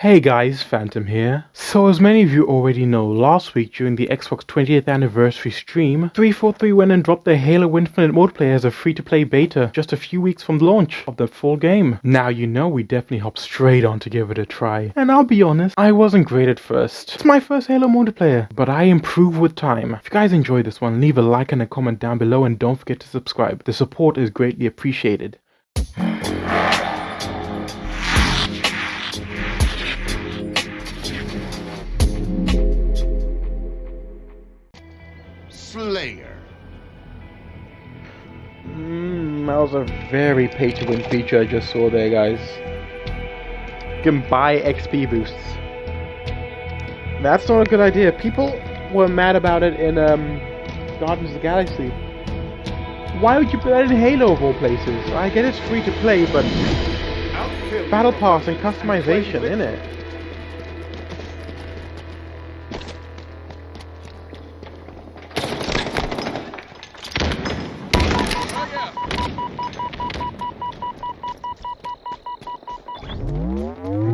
Hey guys, Phantom here. So as many of you already know, last week during the Xbox 20th anniversary stream, 343 went and dropped their Halo Infinite multiplayer as a free-to-play beta just a few weeks from the launch of the full game. Now you know we definitely hopped straight on to give it a try. And I'll be honest, I wasn't great at first. It's my first Halo multiplayer, but I improve with time. If you guys enjoyed this one, leave a like and a comment down below and don't forget to subscribe. The support is greatly appreciated. Slayer. Mm, that was a very pay to win feature I just saw there, guys. You can buy XP boosts. That's not a good idea. People were mad about it in um, Guardians of the Galaxy. Why would you put that in Halo of all places? I get it's free to play, but Battle Pass and customization, innit?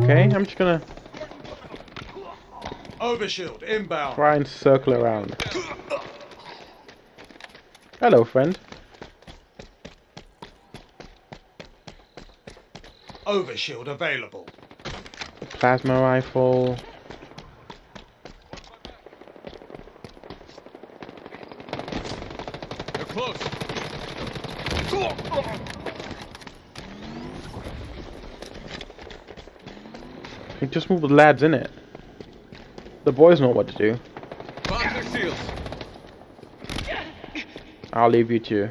Okay, I'm just gonna Overshield inbound. try and circle around. Hello, friend. Overshield available. Plasma rifle. They're close. Just move the lads in it. The boys know what to do. Box their seals. I'll leave you to,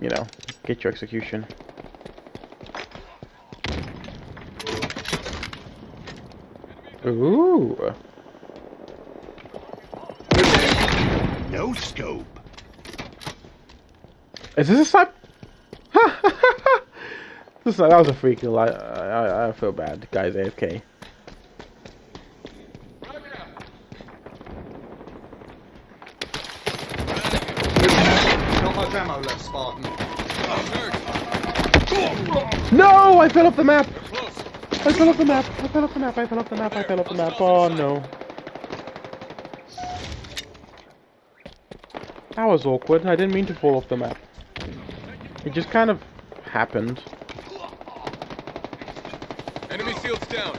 you know, get your execution. Ooh. No scope. Is this a snipe? this, that was a free kill. I, I, I feel bad. Guys AFK. Not much ammo left, Spartan. No! I fell off the map! I fell off the map! I fell off the map! I fell off the map! I fell off the map! Oh no. That was awkward. I didn't mean to fall off the map. It just kind of happened. Enemy seals down.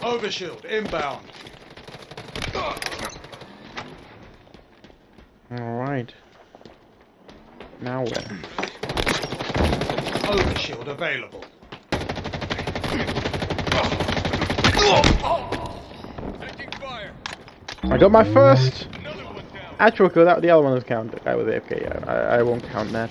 Overshield inbound. Alright. Now where? Overshield available. I got my first actual kill. That the other one was counted. Guy with AFK. Yeah, I, I won't count that.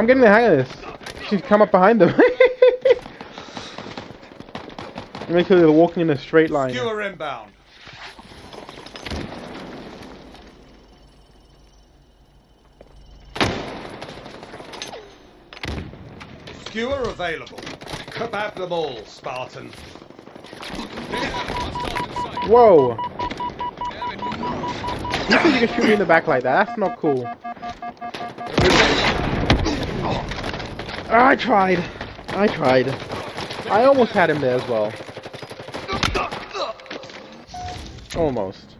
I'm getting the hang of this. She's come up behind them. Make sure they're walking in a straight line. Skewer inbound. Skewer available. Kebab them all, Spartan. Whoa! You think you can shoot me in the back like that? That's not cool. Ah, I tried. I tried. I almost had him there as well. Almost.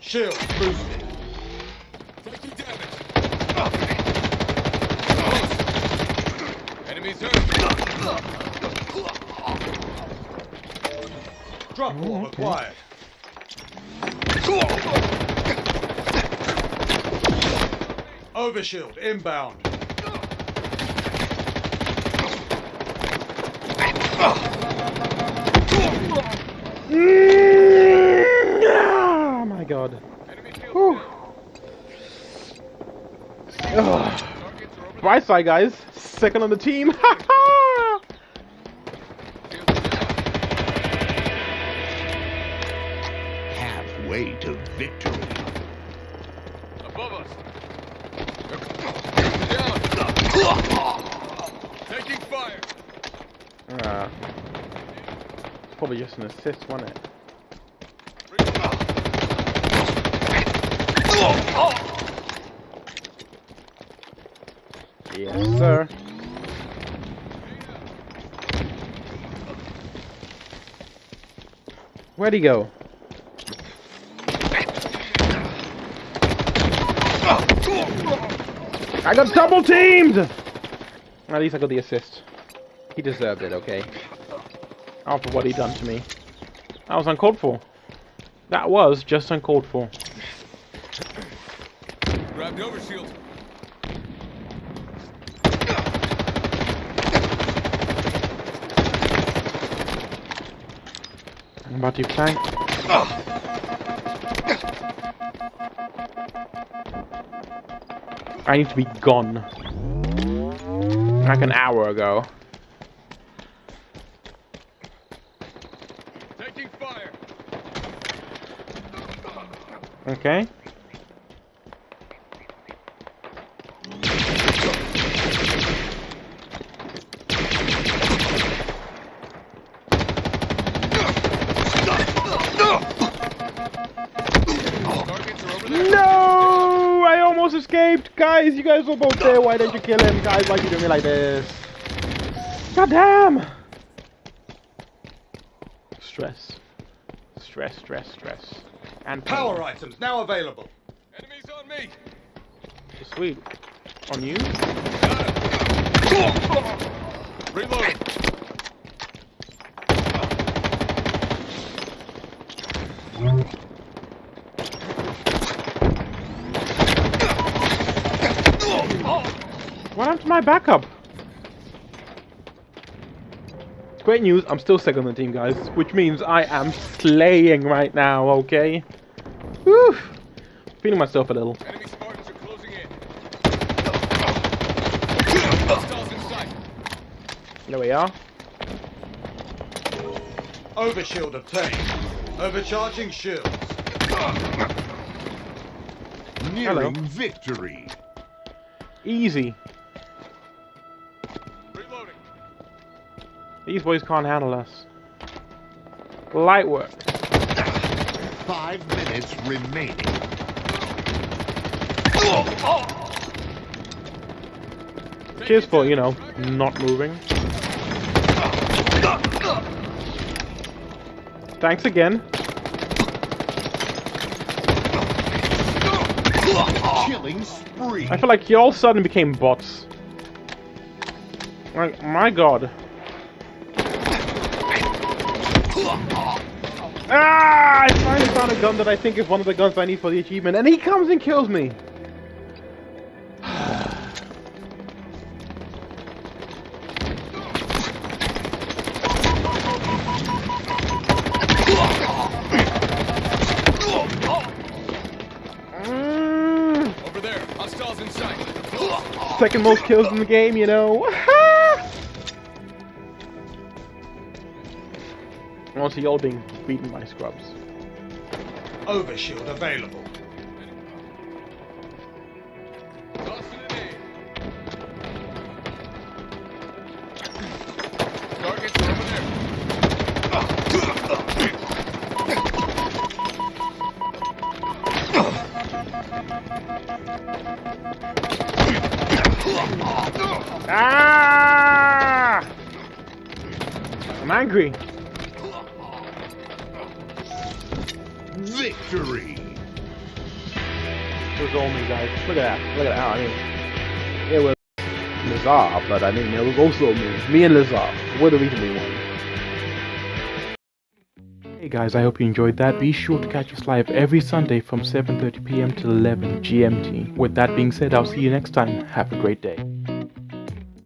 Shield boosted. Taking damage. Enemies hurt. Drop wall okay. acquired. Overshield inbound. Oh my god. Enemy shield Whew. Ugh. Right side, guys. Second on the team. victory. Above us. Down. Taking fire. uh, probably just an assist, wasn't it? Yes, sir. Where'd he go? I got double teamed! At least I got the assist. He deserved it, okay? After what he done to me. That was uncalled for. That was just uncalled for. Grab the overshield. I'm about to flank. Ah. I need to be gone. Like an hour ago. Taking fire. Okay. Targets are over there. No! I almost escaped! Guys, you guys were both there. Why didn't you kill him? Guys, why are you doing me like this? God damn! Stress. Stress, stress, stress. And pain. Power items now available. Enemies on me. Sweet. On you? Got him. Reloading. What happened to my backup? Great news, I'm still second on the team, guys. Which means I am slaying right now, okay? Whew. Feeling myself a little. Enemy Spartans are closing in. Hostiles in sight. There we are. Overshield obtained. Overcharging shields. Nearing victory. Easy. These boys can't handle us. Light work. Five minutes remaining. Cheers for, you know, not moving. Thanks again. Killing spree. I feel like you all suddenly became bots. Like, my god. Ah! I finally found a gun that I think is one of the guns I need for the achievement, and he comes and kills me. Over there. Hostiles in sight. second most kills in the game, you know. Also, y'all being beaten by scrubs. Overshield available. Tossing an aid. Targets over there. Ah! I'm angry. Victory. It was all me, guys. Look at that. Look at that. I mean, it was Lazar, but I mean, it was also me. Me and Lazar. We're the reason we won. Hey guys, I hope you enjoyed that. Be sure to catch us live every Sunday from 7.30pm to 11 GMT. With that being said, I'll see you next time. Have a great day.